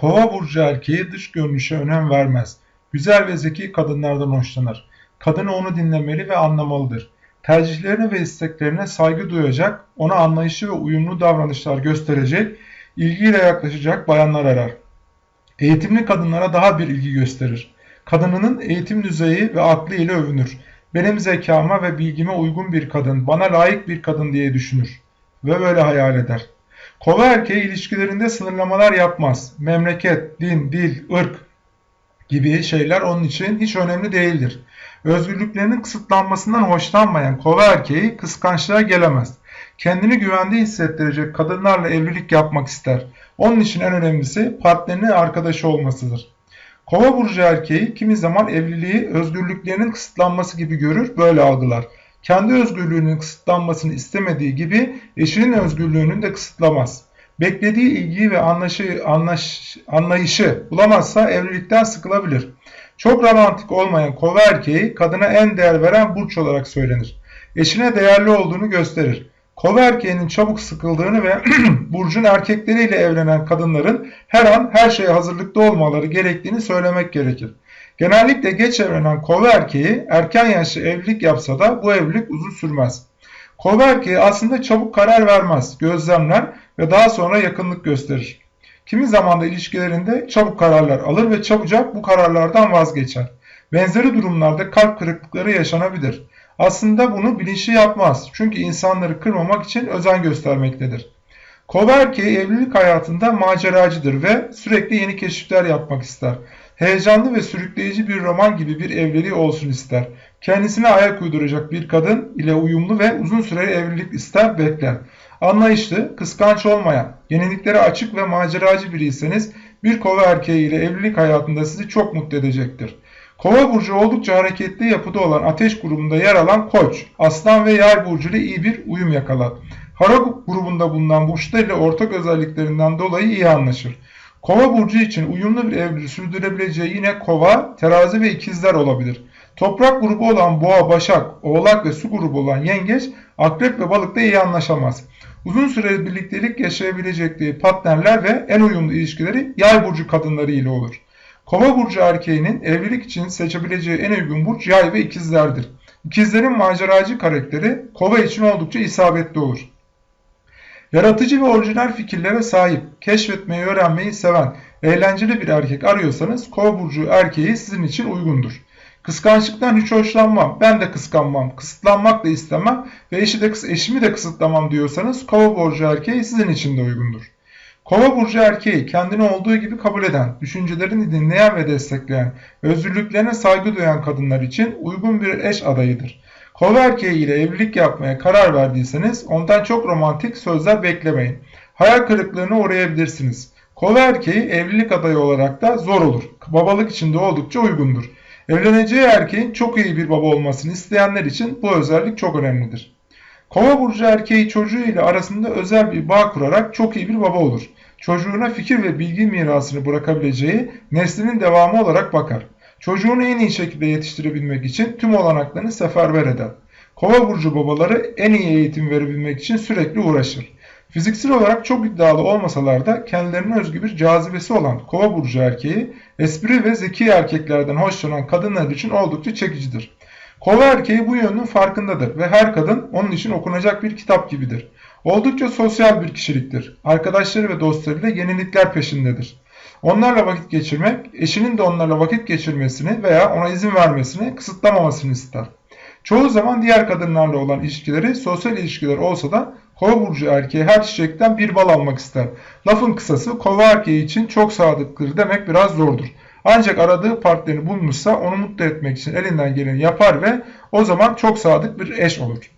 Kova burcu erkeği dış görünüşe önem vermez. Güzel ve zeki kadınlardan hoşlanır. Kadını onu dinlemeli ve anlamalıdır. Tercihlerine ve isteklerine saygı duyacak, ona anlayışı ve uyumlu davranışlar gösterecek, ilgiyle yaklaşacak bayanlar arar. Eğitimli kadınlara daha bir ilgi gösterir. Kadınının eğitim düzeyi ve aklı ile övünür. Benim zekama ve bilgime uygun bir kadın, bana layık bir kadın diye düşünür. Ve böyle hayal eder. Kova erkeği ilişkilerinde sınırlamalar yapmaz. Memleket, din, dil, ırk gibi şeyler onun için hiç önemli değildir. Özgürlüklerinin kısıtlanmasından hoşlanmayan kova erkeği kıskançlığa gelemez. Kendini güvende hissettirecek kadınlarla evlilik yapmak ister. Onun için en önemlisi partnerinin arkadaşı olmasıdır. Kova burcu erkeği kimi zaman evliliği özgürlüklerinin kısıtlanması gibi görür, böyle algılar. Kendi özgürlüğünün kısıtlanmasını istemediği gibi eşinin özgürlüğünü de kısıtlamaz. Beklediği ilgiyi ve anlaşı, anlaş, anlayışı bulamazsa evlilikten sıkılabilir. Çok romantik olmayan kova erkeği kadına en değer veren burç olarak söylenir. Eşine değerli olduğunu gösterir. Kova erkeğinin çabuk sıkıldığını ve burcun erkekleriyle evlenen kadınların her an her şeye hazırlıklı olmaları gerektiğini söylemek gerekir. Genellikle geç evlenen kova erkeği erken yaşlı evlilik yapsa da bu evlilik uzun sürmez. Kova erkeği aslında çabuk karar vermez, gözlemler ve daha sonra yakınlık gösterir. Kimi zaman da ilişkilerinde çabuk kararlar alır ve çabucak bu kararlardan vazgeçer. Benzeri durumlarda kalp kırıklıkları yaşanabilir. Aslında bunu bilinçli yapmaz çünkü insanları kırmamak için özen göstermektedir. Kova erkeği evlilik hayatında maceracıdır ve sürekli yeni keşifler yapmak ister. Heyecanlı ve sürükleyici bir roman gibi bir evliliği olsun ister. Kendisine ayak uyduracak bir kadın ile uyumlu ve uzun süreli evlilik ister bekler. Anlayışlı, kıskanç olmayan, yeniliklere açık ve maceracı biriyseniz bir kova erkeği ile evlilik hayatında sizi çok mutlu edecektir. Kova burcu oldukça hareketli yapıda olan ateş grubunda yer alan koç, aslan ve yay burcu ile iyi bir uyum yakalar. Hara grubunda bulunan burçlar ile ortak özelliklerinden dolayı iyi anlaşır. Kova burcu için uyumlu bir evliliği sürdürebileceği yine kova, terazi ve ikizler olabilir. Toprak grubu olan boğa, başak, oğlak ve su grubu olan yengeç, akrep ve balıkla iyi anlaşamaz. Uzun süreli birliktelik yaşayabilecekleri partnerler ve en uyumlu ilişkileri yay burcu kadınları ile olur. Kova burcu erkeğinin evlilik için seçebileceği en uygun burç yay ve ikizlerdir. İkizlerin maceracı karakteri kova için oldukça isabetli olur. Yaratıcı ve orijinal fikirlere sahip, keşfetmeyi öğrenmeyi seven, eğlenceli bir erkek arıyorsanız kova burcu erkeği sizin için uygundur. Kıskançlıktan hiç hoşlanmam, ben de kıskanmam, kısıtlanmak da istemem ve eşi de, eşimi de kısıtlamam diyorsanız kova burcu erkeği sizin için de uygundur. Kova burcu erkeği kendini olduğu gibi kabul eden, düşüncelerini dinleyen ve destekleyen, özgürlüklerine saygı duyan kadınlar için uygun bir eş adayıdır. Kova erkeği ile evlilik yapmaya karar verdiyseniz ondan çok romantik sözler beklemeyin. Hayal kırıklığına uğrayabilirsiniz. Kova erkeği evlilik adayı olarak da zor olur. Babalık için de oldukça uygundur. Evleneceği erkeğin çok iyi bir baba olmasını isteyenler için bu özellik çok önemlidir. Kova burcu erkeği çocuğu ile arasında özel bir bağ kurarak çok iyi bir baba olur. Çocuğuna fikir ve bilgi mirasını bırakabileceği neslinin devamı olarak bakar. Çocuğunu en iyi şekilde yetiştirebilmek için tüm olanaklarını seferber eder. Kova burcu babaları en iyi eğitim verebilmek için sürekli uğraşır. Fiziksel olarak çok iddialı olmasalar da kendilerine özgü bir cazibesi olan kova burcu erkeği espri ve zeki erkeklerden hoşlanan kadınlar için oldukça çekicidir. Kova erkeği bu yönünün farkındadır ve her kadın onun için okunacak bir kitap gibidir. Oldukça sosyal bir kişiliktir. Arkadaşları ve dostlarıyla yenilikler peşindedir. Onlarla vakit geçirmek, eşinin de onlarla vakit geçirmesini veya ona izin vermesini kısıtlamamasını ister. Çoğu zaman diğer kadınlarla olan ilişkileri sosyal ilişkiler olsa da kova burcu erkeği her çiçekten bir bal almak ister. Lafın kısası kova erkeği için çok sadıktır demek biraz zordur. Ancak aradığı partnerini bulmuşsa onu mutlu etmek için elinden geleni yapar ve o zaman çok sadık bir eş olur.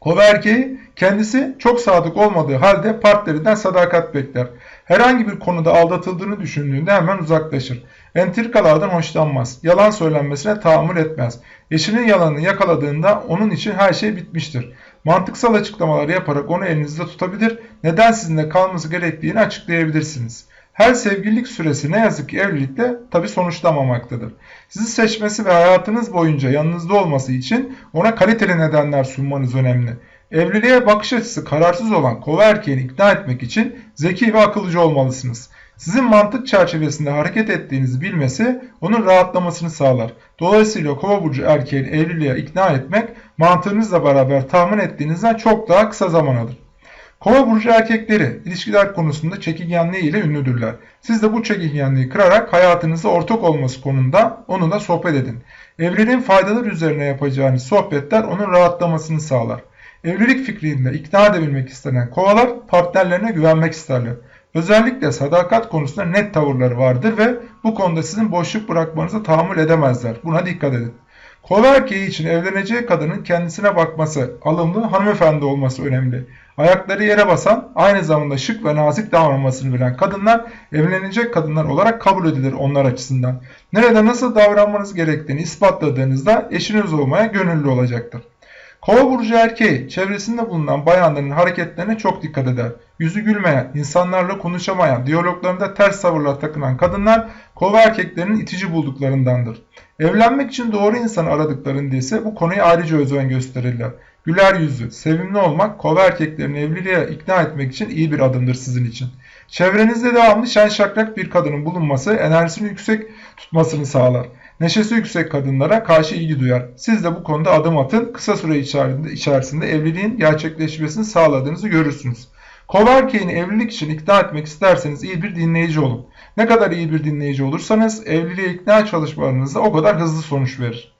Kova erkeği kendisi çok sadık olmadığı halde partnerinden sadakat bekler. Herhangi bir konuda aldatıldığını düşündüğünde hemen uzaklaşır. Entrikalardan hoşlanmaz. Yalan söylenmesine tahammül etmez. Eşinin yalanını yakaladığında onun için her şey bitmiştir. Mantıksal açıklamalar yaparak onu elinizde tutabilir, neden sizinle kalması gerektiğini açıklayabilirsiniz. Her sevgililik süresi ne yazık ki evlilikle tabi sonuçlamamaktadır. Sizi seçmesi ve hayatınız boyunca yanınızda olması için ona kaliteli nedenler sunmanız önemli. Evliliğe bakış açısı kararsız olan kova erkeğini ikna etmek için zeki ve akıllıcı olmalısınız. Sizin mantık çerçevesinde hareket ettiğinizi bilmesi onun rahatlamasını sağlar. Dolayısıyla kova burcu erkeğin evliliğe ikna etmek mantığınızla beraber tahmin ettiğinizden çok daha kısa zaman alır. Kova burcu erkekleri ilişkiler konusunda çekingenliği ile ünlüdürler. Siz de bu çekingenliği kırarak hayatınızda ortak olması konusunda onunla sohbet edin. Evliliğin faydaları üzerine yapacağınız sohbetler onun rahatlamasını sağlar. Evlilik fikrinde ikna edebilmek istenen kovalar partnerlerine güvenmek isterler. Özellikle sadakat konusunda net tavırları vardır ve bu konuda sizin boşluk bırakmanızı tahammül edemezler. Buna dikkat edin. Kova erkeği için evleneceği kadının kendisine bakması, alımlı hanımefendi olması önemli. Ayakları yere basan, aynı zamanda şık ve nazik davranmasını bilen kadınlar evlenecek kadınlar olarak kabul edilir onlar açısından. Nerede nasıl davranmanız gerektiğini ispatladığınızda eşiniz olmaya gönüllü olacaktır. Kova burcu erkeği çevresinde bulunan bayanların hareketlerine çok dikkat eder. Yüzü gülmeyen, insanlarla konuşamayan, diyaloglarında ters tavırlar takınan kadınlar kova erkeklerinin itici bulduklarındandır. Evlenmek için doğru insanı aradıklarında ise bu konuya ayrıca özen gösterirler. Güler yüzlü, sevimli olmak kova erkeklerini evliliğe ikna etmek için iyi bir adımdır sizin için. Çevrenizde devamlı şen şakrak bir kadının bulunması enerjisini yüksek tutmasını sağlar. Neşesi yüksek kadınlara karşı ilgi duyar. Siz de bu konuda adım atın. Kısa süre içerisinde evliliğin gerçekleşmesini sağladığınızı görürsünüz. Kova evlilik için ikna etmek isterseniz iyi bir dinleyici olun. Ne kadar iyi bir dinleyici olursanız evliliğe ikna çalışmalarınızda o kadar hızlı sonuç verir.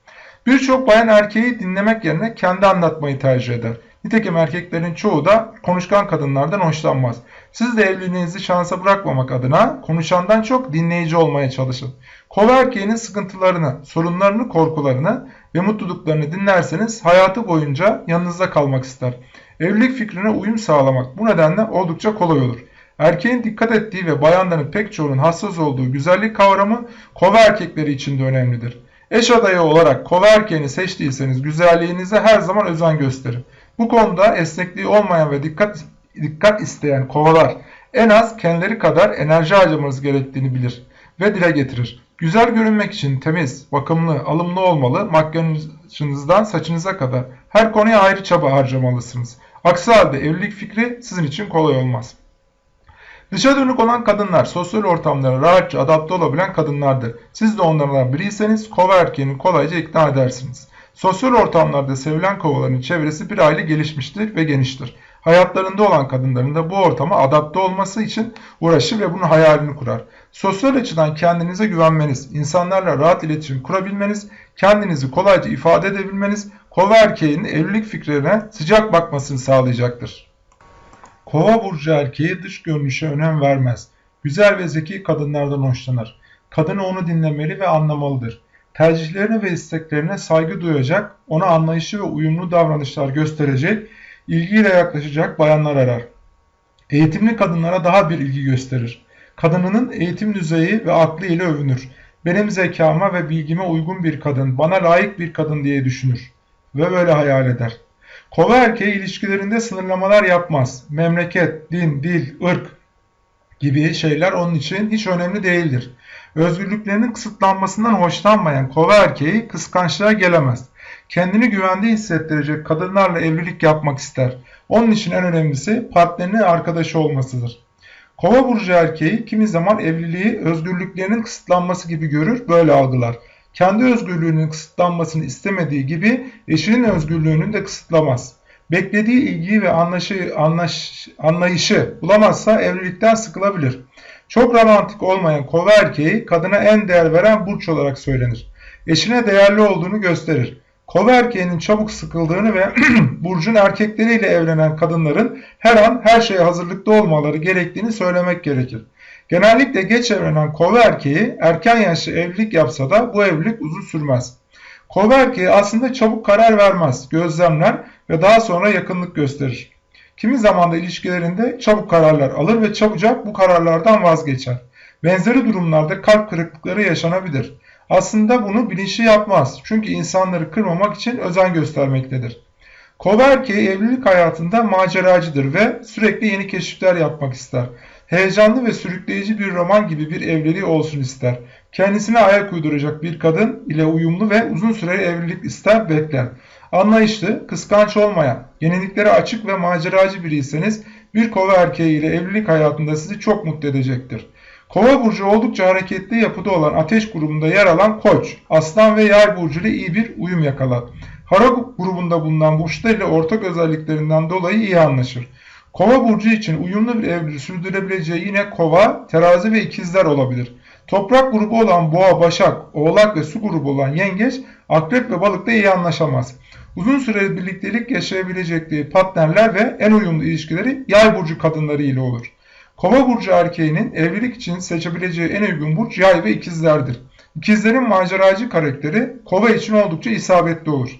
Birçok bayan erkeği dinlemek yerine kendi anlatmayı tercih eder. Nitekim erkeklerin çoğu da konuşkan kadınlardan hoşlanmaz. Siz de evliliğinizi şansa bırakmamak adına konuşandan çok dinleyici olmaya çalışın. Kova erkeğinin sıkıntılarını, sorunlarını, korkularını ve mutluluklarını dinlerseniz hayatı boyunca yanınızda kalmak ister. Evlilik fikrine uyum sağlamak bu nedenle oldukça kolay olur. Erkeğin dikkat ettiği ve bayanların pek çoğunun hassas olduğu güzellik kavramı kova erkekleri için de önemlidir. Eş adayı olarak kova erkeğini seçtiyseniz güzelliğinize her zaman özen gösterin. Bu konuda esnekliği olmayan ve dikkat, dikkat isteyen kovalar en az kendileri kadar enerji harcamanız gerektiğini bilir ve dile getirir. Güzel görünmek için temiz, bakımlı, alımlı olmalı, makyajınızdan saçınıza kadar her konuya ayrı çaba harcamalısınız. Aksi halde evlilik fikri sizin için kolay olmaz. Dışa dönük olan kadınlar sosyal ortamlara rahatça adapte olabilen kadınlardır. Siz de onlardan biriyseniz kova erkeğini kolayca ikna edersiniz. Sosyal ortamlarda sevilen kovaların çevresi bir aile gelişmiştir ve geniştir. Hayatlarında olan kadınların da bu ortama adapte olması için uğraşır ve bunun hayalini kurar. Sosyal açıdan kendinize güvenmeniz, insanlarla rahat iletişim kurabilmeniz, kendinizi kolayca ifade edebilmeniz, kova erkeğinin evlilik fikrine sıcak bakmasını sağlayacaktır. Kova burcu erkeği dış görünüşe önem vermez. Güzel ve zeki kadınlardan hoşlanır. Kadını onu dinlemeli ve anlamalıdır. Tercihlerine ve isteklerine saygı duyacak, ona anlayışı ve uyumlu davranışlar gösterecek, ilgiyle yaklaşacak bayanlar arar. Eğitimli kadınlara daha bir ilgi gösterir. Kadınının eğitim düzeyi ve aklı ile övünür. Benim zekama ve bilgime uygun bir kadın, bana layık bir kadın diye düşünür. Ve böyle hayal eder. Kova erkeği ilişkilerinde sınırlamalar yapmaz. Memleket, din, dil, ırk gibi şeyler onun için hiç önemli değildir. Özgürlüklerinin kısıtlanmasından hoşlanmayan kova erkeği kıskançlığa gelemez. Kendini güvende hissettirecek kadınlarla evlilik yapmak ister. Onun için en önemlisi partnerinin arkadaşı olmasıdır. Kova burcu erkeği kimi zaman evliliği özgürlüklerinin kısıtlanması gibi görür, böyle algılar. Kendi özgürlüğünün kısıtlanmasını istemediği gibi eşinin özgürlüğünü de kısıtlamaz. Beklediği ilgiyi ve anlaşı, anlaş, anlayışı bulamazsa evlilikten sıkılabilir. Çok romantik olmayan kova erkeği kadına en değer veren burç olarak söylenir. Eşine değerli olduğunu gösterir. Kova erkeğinin çabuk sıkıldığını ve burcun erkekleriyle evlenen kadınların her an her şeye hazırlıklı olmaları gerektiğini söylemek gerekir. Genellikle geç evlenen kova erkeği erken yaşlı evlilik yapsa da bu evlilik uzun sürmez. Kova erkeği aslında çabuk karar vermez, gözlemler ve daha sonra yakınlık gösterir. Kimi zaman da ilişkilerinde çabuk kararlar alır ve çabucak bu kararlardan vazgeçer. Benzeri durumlarda kalp kırıklıkları yaşanabilir. Aslında bunu bilinçli yapmaz. Çünkü insanları kırmamak için özen göstermektedir. Kova erkeği evlilik hayatında maceracıdır ve sürekli yeni keşifler yapmak ister. Heyecanlı ve sürükleyici bir roman gibi bir evliliği olsun ister. Kendisine ayak uyduracak bir kadın ile uyumlu ve uzun süreli evlilik ister bekler. Anlayışlı, kıskanç olmayan, yeniliklere açık ve maceracı biriyseniz bir kova erkeği ile evlilik hayatında sizi çok mutlu edecektir. Kova burcu oldukça hareketli yapıda olan ateş grubunda yer alan koç, aslan ve yay burcu ile iyi bir uyum yakalar. Hara grubunda bulunan burçlar ile ortak özelliklerinden dolayı iyi anlaşır. Kova burcu için uyumlu bir evliliği sürdürebileceği yine kova, terazi ve ikizler olabilir. Toprak grubu olan boğa, başak, oğlak ve su grubu olan yengeç, akrep ve balıkla iyi anlaşamaz. Uzun süreli birliktelik yaşayabilecekleri partnerler ve en uyumlu ilişkileri yay burcu kadınları ile olur. Kova burcu erkeğinin evlilik için seçebileceği en uygun burç yay ve ikizlerdir. İkizlerin maceracı karakteri kova için oldukça isabetli olur.